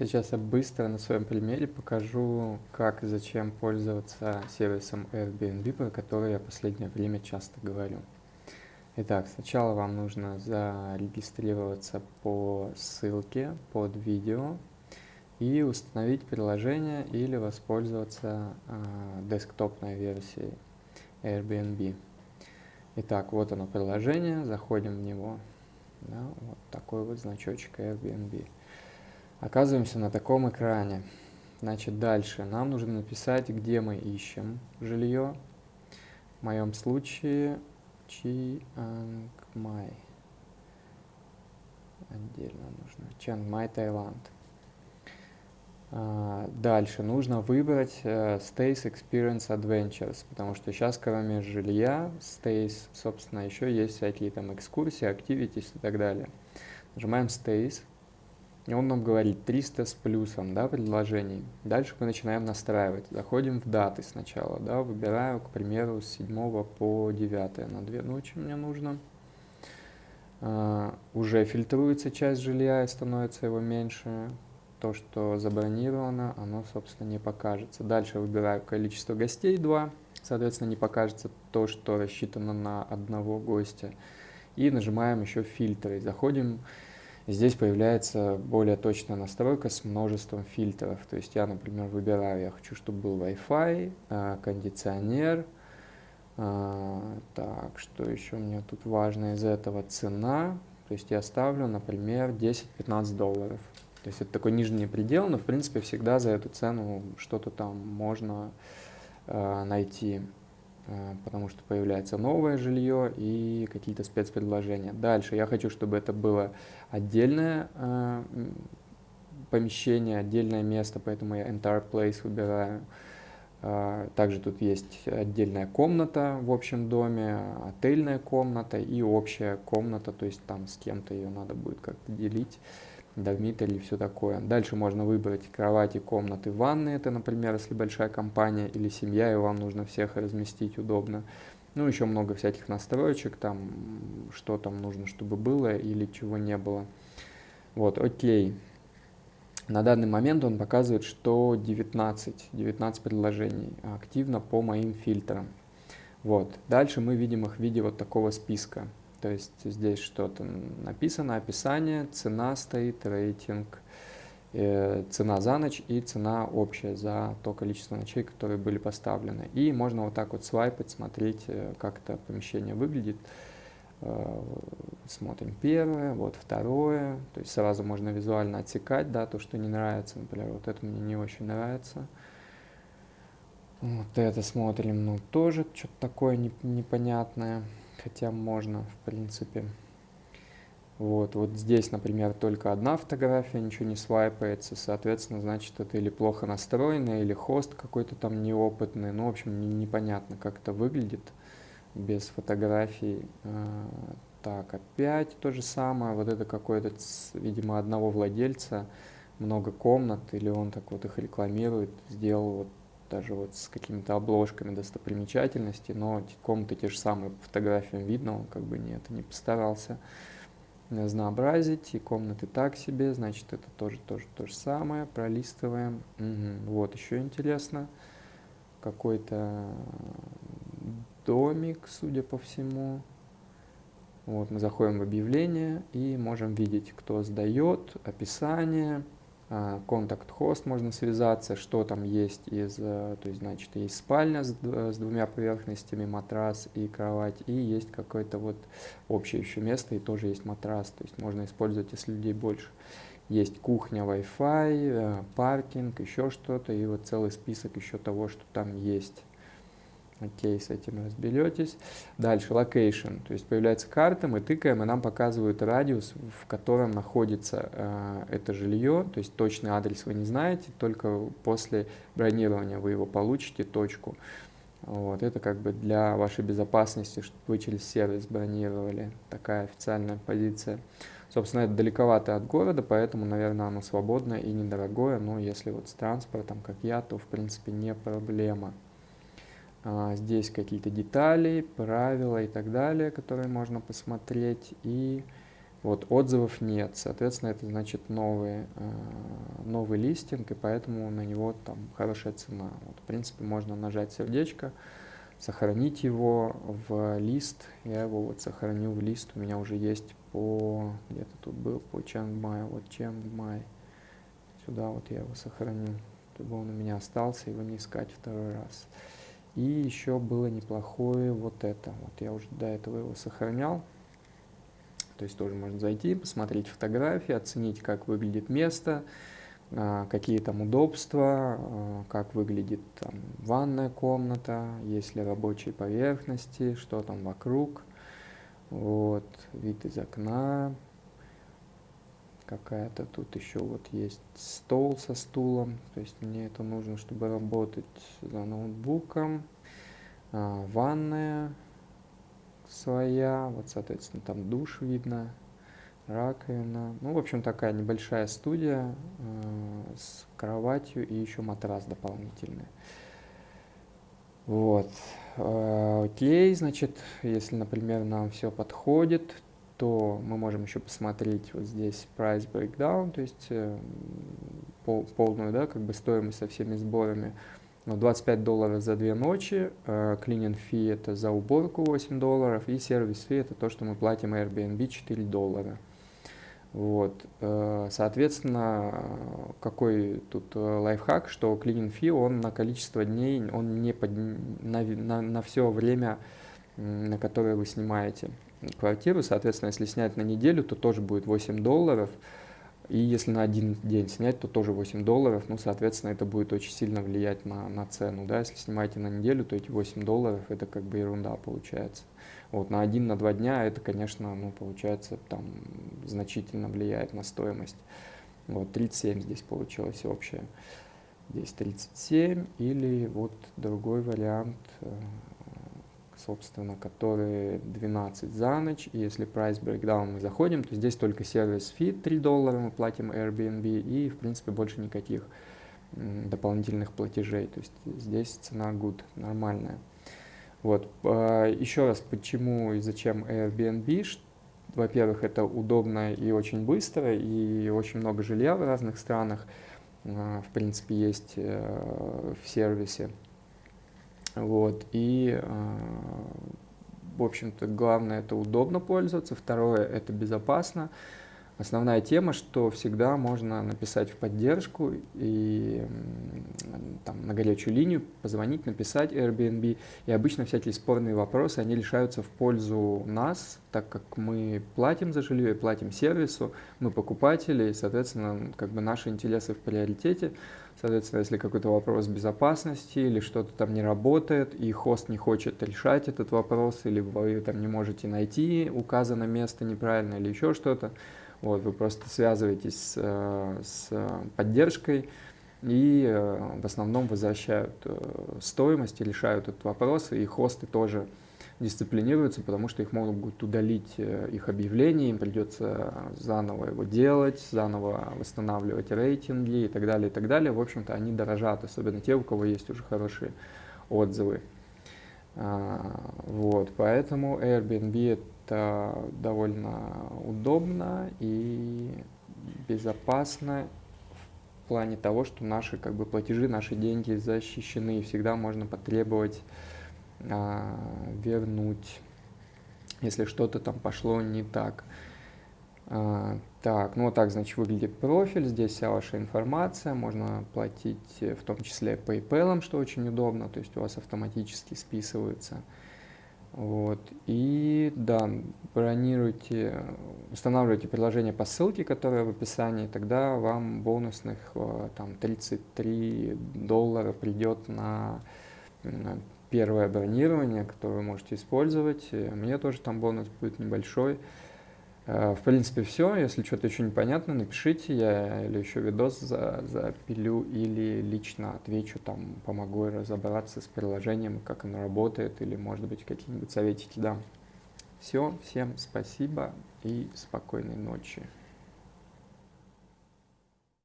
Сейчас я быстро на своем примере покажу, как и зачем пользоваться сервисом Airbnb, про который я в последнее время часто говорю. Итак, сначала вам нужно зарегистрироваться по ссылке под видео и установить приложение или воспользоваться э, десктопной версией Airbnb. Итак, вот оно приложение, заходим в него. Да, вот такой вот значочек Airbnb. Оказываемся на таком экране. Значит, дальше нам нужно написать, где мы ищем жилье. В моем случае Mai. Отдельно нужно. Mai, Таиланд. А, дальше нужно выбрать uh, Stays Experience Adventures, потому что сейчас кроме жилья, Stays, собственно, еще есть всякие там экскурсии, activities и так далее. Нажимаем Stays. И он нам говорит 300 с плюсом да, предложений. Дальше мы начинаем настраивать. Заходим в даты сначала. Да, выбираю, к примеру, с 7 по 9 на 2 ночи мне нужно. Uh, уже фильтруется часть жилья и становится его меньше. То, что забронировано, оно, собственно, не покажется. Дальше выбираю количество гостей 2. Соответственно, не покажется то, что рассчитано на одного гостя. И нажимаем еще фильтры. Заходим Здесь появляется более точная настройка с множеством фильтров. То есть я, например, выбираю, я хочу, чтобы был Wi-Fi, а, кондиционер. А, так, что еще мне тут важно из этого? Цена. То есть я ставлю, например, 10-15 долларов. То есть это такой нижний предел, но в принципе всегда за эту цену что-то там можно э, найти. Э, потому что появляется новое жилье и какие-то спецпредложения. Дальше я хочу, чтобы это было отдельное э, помещение, отдельное место, поэтому я entire place выбираю. Э, также тут есть отдельная комната в общем доме, отельная комната и общая комната, то есть там с кем-то ее надо будет как-то делить дормитори и все такое. Дальше можно выбрать кровати, комнаты, ванны. Это, например, если большая компания или семья, и вам нужно всех разместить удобно. Ну, еще много всяких настроечек, там, что там нужно, чтобы было или чего не было. Вот, окей. На данный момент он показывает, что 19, 19 предложений активно по моим фильтрам. Вот. Дальше мы видим их в виде вот такого списка. То есть здесь что-то написано, описание, цена стоит, рейтинг, э, цена за ночь и цена общая за то количество ночей, которые были поставлены. И можно вот так вот свайпать, смотреть, э, как это помещение выглядит. Э, смотрим первое, вот второе. То есть сразу можно визуально отсекать, да, то, что не нравится. Например, вот это мне не очень нравится. Вот это смотрим, ну тоже что-то такое непонятное хотя можно, в принципе. Вот, вот здесь, например, только одна фотография, ничего не свайпается, соответственно, значит, это или плохо настроено, или хост какой-то там неопытный, ну, в общем, не, непонятно, как это выглядит без фотографий. А, так, опять то же самое, вот это какой-то, видимо, одного владельца, много комнат, или он так вот их рекламирует, сделал вот даже вот с какими-то обложками достопримечательностей, но комнаты те же самые по фотографиям видно, он как бы нет, не постарался разнообразить, и комнаты так себе, значит это тоже тоже то же самое, пролистываем. Угу. Вот еще интересно, какой-то домик, судя по всему. Вот мы заходим в объявление и можем видеть, кто сдает, описание, а, контакт-хост можно связаться, что там есть из, э, то есть, значит, есть спальня с, с двумя поверхностями, матрас и кровать, и есть какое-то вот общее еще место, и тоже есть матрас, то есть можно использовать, если людей больше. Есть кухня, Wi-Fi, э, паркинг, еще что-то, и вот целый список еще того, что там есть. Окей, с этим разберетесь. Дальше, location, то есть появляется карта, мы тыкаем, и нам показывают радиус, в котором находится э, это жилье, то есть точный адрес вы не знаете, только после бронирования вы его получите, точку. Вот, это как бы для вашей безопасности, чтобы вы через сервис бронировали, такая официальная позиция. Собственно, это далековато от города, поэтому, наверное, оно свободное и недорогое, но если вот с транспортом, как я, то, в принципе, не проблема. А, здесь какие-то детали, правила и так далее, которые можно посмотреть. И Вот, отзывов нет, соответственно, это значит новый, э, новый листинг, и поэтому на него там хорошая цена. Вот, в принципе, можно нажать сердечко, сохранить его в лист. Я его вот сохраню в лист, у меня уже есть по, где-то тут был, по Чангмай, вот Чангмай. Сюда вот я его сохраню, чтобы он у меня остался, его не искать второй раз. И еще было неплохое вот это. Вот я уже до этого его сохранял. То есть тоже можно зайти, посмотреть фотографии, оценить, как выглядит место, а, какие там удобства, а, как выглядит там ванная комната, есть ли рабочие поверхности, что там вокруг. Вот, вид из окна. Какая-то тут еще вот есть стол со стулом. То есть мне это нужно, чтобы работать за ноутбуком. А, ванная своя. Вот, соответственно, там душ видно, раковина. Ну, в общем, такая небольшая студия э, с кроватью и еще матрас дополнительный. Вот. Э, окей, значит, если, например, нам все подходит, то мы можем еще посмотреть вот здесь price breakdown, то есть э, пол, полную, да, как бы стоимость со всеми сборами. 25 долларов за две ночи, cleaning fee это за уборку 8 долларов и сервис fee это то, что мы платим Airbnb 4 доллара. Вот, э, соответственно, какой тут э, лайфхак, что cleaning fee, он на количество дней, он не под, на, на, на все время, на которое вы снимаете квартиру, соответственно, если снять на неделю, то тоже будет 8 долларов, и если на один день снять, то тоже 8 долларов. Ну, соответственно, это будет очень сильно влиять на, на цену. Да? Если снимаете на неделю, то эти 8 долларов это как бы ерунда получается. Вот, на один, на два дня это, конечно, ну, получается, там значительно влияет на стоимость. Вот, 37 здесь получилось общее. Здесь 37 или вот другой вариант э, собственно, которые 12 за ночь. И если price breakdown мы заходим, то здесь только сервис фи 3 доллара мы платим Airbnb и, в принципе, больше никаких дополнительных платежей. То есть здесь цена good, нормальная. Вот. А, Еще раз, почему и зачем Airbnb? Во-первых, это удобно и очень быстро, и очень много жилья в разных странах, а, в принципе, есть э, в сервисе. Вот, и, а, в общем-то, главное это удобно пользоваться, второе это безопасно. Основная тема, что всегда можно написать в поддержку и там, на горячую линию позвонить, написать Airbnb. И обычно всякие спорные вопросы, они решаются в пользу нас, так как мы платим за жилье и платим сервису, мы покупатели, и, соответственно, как бы наши интересы в приоритете. Соответственно, если какой-то вопрос безопасности или что-то там не работает, и хост не хочет решать этот вопрос, или вы там не можете найти указанное место неправильно или еще что-то, вот, вы просто связываетесь с, э, с поддержкой, и э, в основном возвращают э, стоимость и решают этот вопрос, и хосты тоже дисциплинируются, потому что их могут удалить их объявление, им придется заново его делать, заново восстанавливать рейтинги и так далее, и так далее. В общем-то, они дорожат, особенно те, у кого есть уже хорошие отзывы. А, вот, поэтому Airbnb это довольно удобно и безопасно в плане того, что наши как бы платежи, наши деньги защищены, и всегда можно потребовать а, вернуть, если что-то там пошло не так. А, так, ну вот так, значит, выглядит профиль, здесь вся ваша информация, можно платить э, в том числе PayPal, что очень удобно, то есть у вас автоматически списывается. Вот, и да, бронируйте, устанавливайте приложение по ссылке, которая в описании, тогда вам бонусных э, там 33 доллара придет на первое бронирование, которое вы можете использовать. Мне тоже там бонус будет небольшой. Э, в принципе, все. Если что-то еще непонятно, напишите, я или еще видос за, запилю, или лично отвечу, там, помогу разобраться с приложением, как оно работает, или, может быть, какие-нибудь советики дам. Все, всем спасибо и спокойной ночи.